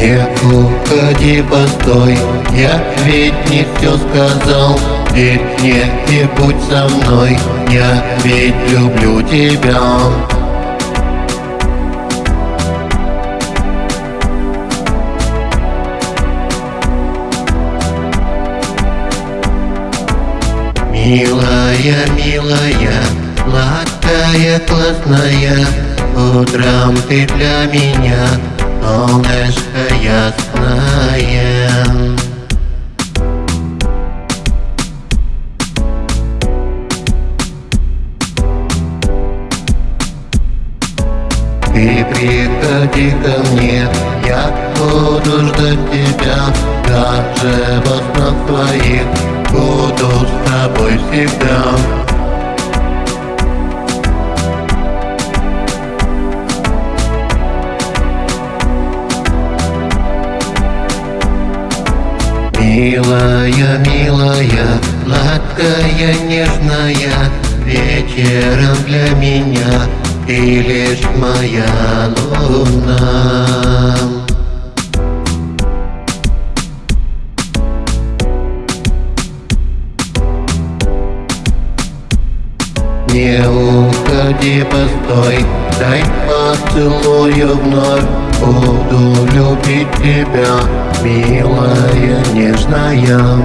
Не уходи, постой, я ведь не все сказал. Верь мне и будь со мной, я ведь люблю тебя. Милая, милая, сладкая, классная Утром ты для меня солнышко ясное Ты приходи ко мне, я буду ждать тебя Даже во снах твоих буду с тобой всегда Милая, милая, сладкая, нежная Вечером для меня ты лишь моя луна. Не уходи, постой, дай поцелую вновь. Буду любить тебя, милая, нежная знаем